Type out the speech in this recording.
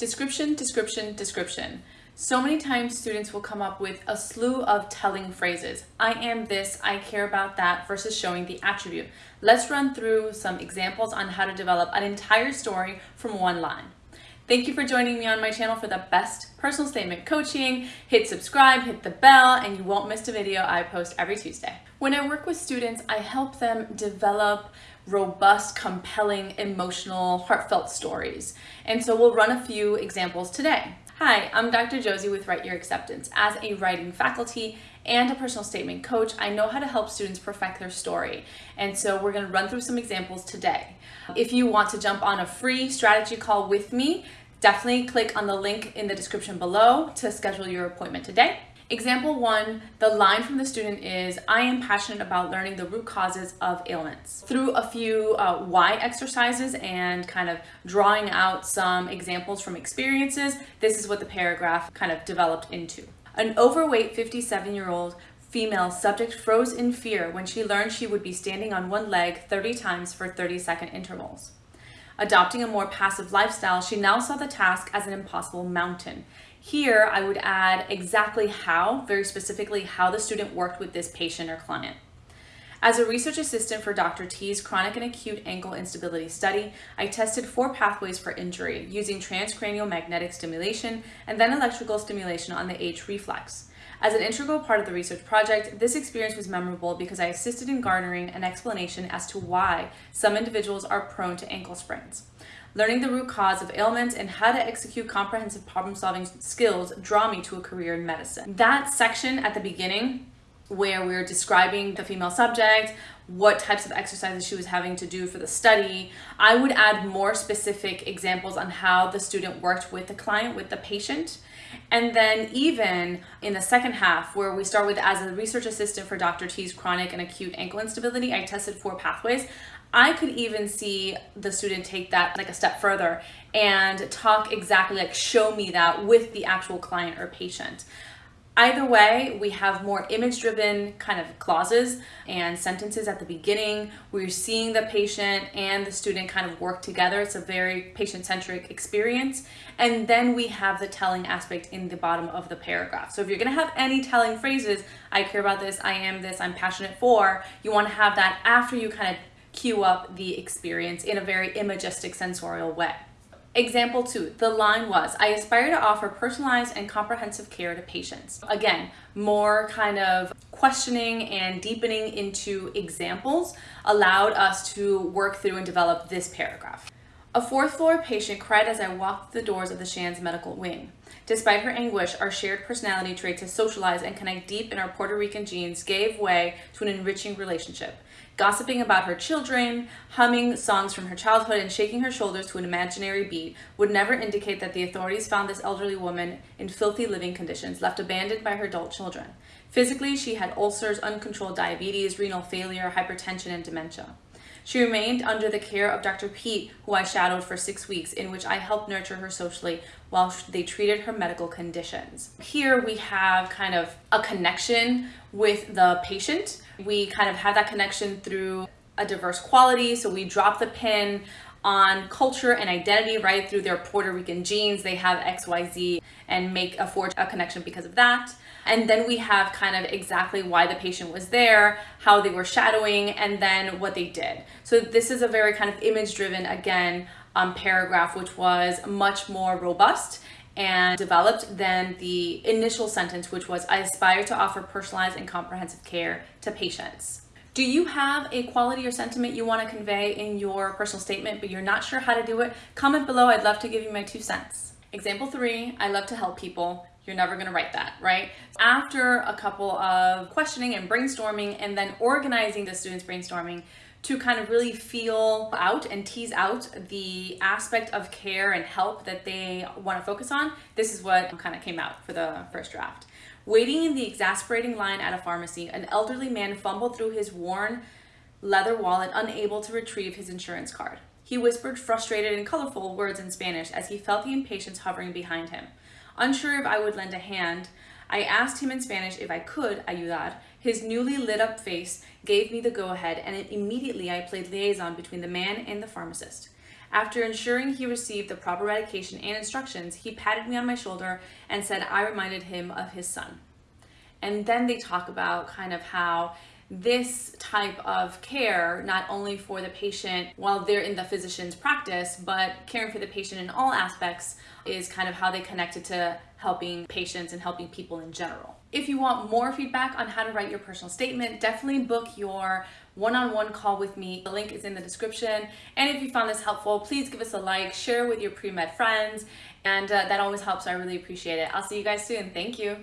Description, description, description. So many times students will come up with a slew of telling phrases. I am this, I care about that versus showing the attribute. Let's run through some examples on how to develop an entire story from one line. Thank you for joining me on my channel for the best personal statement coaching. Hit subscribe, hit the bell, and you won't miss a video I post every Tuesday. When I work with students, I help them develop robust, compelling, emotional, heartfelt stories. And so we'll run a few examples today. Hi, I'm Dr. Josie with Write Your Acceptance. As a writing faculty and a personal statement coach, I know how to help students perfect their story. And so we're gonna run through some examples today. If you want to jump on a free strategy call with me, definitely click on the link in the description below to schedule your appointment today. Example one, the line from the student is, I am passionate about learning the root causes of ailments. Through a few uh, why exercises and kind of drawing out some examples from experiences, this is what the paragraph kind of developed into. An overweight 57 year old female subject froze in fear when she learned she would be standing on one leg 30 times for 30 second intervals. Adopting a more passive lifestyle, she now saw the task as an impossible mountain. Here, I would add exactly how, very specifically how the student worked with this patient or client. As a research assistant for Dr. T's chronic and acute ankle instability study, I tested four pathways for injury using transcranial magnetic stimulation and then electrical stimulation on the H reflex. As an integral part of the research project, this experience was memorable because I assisted in garnering an explanation as to why some individuals are prone to ankle sprains. Learning the root cause of ailments and how to execute comprehensive problem solving skills draw me to a career in medicine. That section at the beginning where we are describing the female subject, what types of exercises she was having to do for the study. I would add more specific examples on how the student worked with the client, with the patient. And then even in the second half, where we start with as a research assistant for Dr. T's chronic and acute ankle instability, I tested four pathways. I could even see the student take that like a step further and talk exactly like show me that with the actual client or patient. Either way, we have more image-driven kind of clauses and sentences at the beginning. We're seeing the patient and the student kind of work together. It's a very patient-centric experience. And then we have the telling aspect in the bottom of the paragraph. So if you're gonna have any telling phrases, I care about this, I am this, I'm passionate for, you wanna have that after you kind of cue up the experience in a very imagistic sensorial way. Example two, the line was, I aspire to offer personalized and comprehensive care to patients. Again, more kind of questioning and deepening into examples allowed us to work through and develop this paragraph. A fourth floor patient cried as I walked the doors of the Shands medical wing. Despite her anguish, our shared personality trait to socialize and connect deep in our Puerto Rican genes gave way to an enriching relationship gossiping about her children, humming songs from her childhood, and shaking her shoulders to an imaginary beat would never indicate that the authorities found this elderly woman in filthy living conditions, left abandoned by her adult children. Physically, she had ulcers, uncontrolled diabetes, renal failure, hypertension, and dementia. She remained under the care of Dr. Pete, who I shadowed for six weeks, in which I helped nurture her socially while they treated her medical conditions. Here we have kind of a connection with the patient. We kind of have that connection through a diverse quality. So we drop the pin on culture and identity right through their Puerto Rican genes. They have XYZ and make a forge a connection because of that. And then we have kind of exactly why the patient was there, how they were shadowing, and then what they did. So this is a very kind of image driven, again, um, paragraph, which was much more robust and developed than the initial sentence, which was, I aspire to offer personalized and comprehensive care to patients. Do you have a quality or sentiment you want to convey in your personal statement, but you're not sure how to do it? Comment below. I'd love to give you my two cents. Example three, I love to help people. You're never going to write that, right? After a couple of questioning and brainstorming and then organizing the students brainstorming, to kind of really feel out and tease out the aspect of care and help that they want to focus on, this is what kind of came out for the first draft. Waiting in the exasperating line at a pharmacy, an elderly man fumbled through his worn leather wallet, unable to retrieve his insurance card. He whispered frustrated and colorful words in Spanish as he felt the impatience hovering behind him. Unsure if I would lend a hand, I asked him in Spanish if I could ayudar. His newly lit up face gave me the go ahead and immediately I played liaison between the man and the pharmacist. After ensuring he received the proper medication and instructions, he patted me on my shoulder and said I reminded him of his son. And then they talk about kind of how this type of care, not only for the patient while they're in the physician's practice, but caring for the patient in all aspects is kind of how they connected to helping patients and helping people in general. If you want more feedback on how to write your personal statement, definitely book your one-on-one -on -one call with me. The link is in the description. And if you found this helpful, please give us a like, share with your pre-med friends, and uh, that always helps. I really appreciate it. I'll see you guys soon. Thank you.